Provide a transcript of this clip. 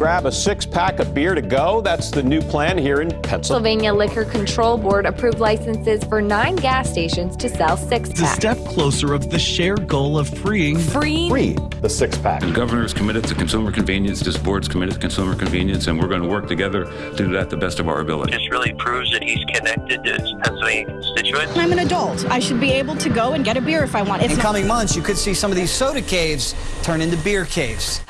grab a six pack of beer to go. That's the new plan here in Pennsylvania. Pennsylvania Liquor Control Board approved licenses for nine gas stations to sell six It's a step closer of the shared goal of freeing Free. Free the six pack. The governor is committed to consumer convenience. This board's committed to consumer convenience, and we're going to work together to do that the best of our ability. This really proves that he's connected to his Pennsylvania constituents. I'm an adult. I should be able to go and get a beer if I want. It's In not- coming months, you could see some of these soda caves turn into beer caves.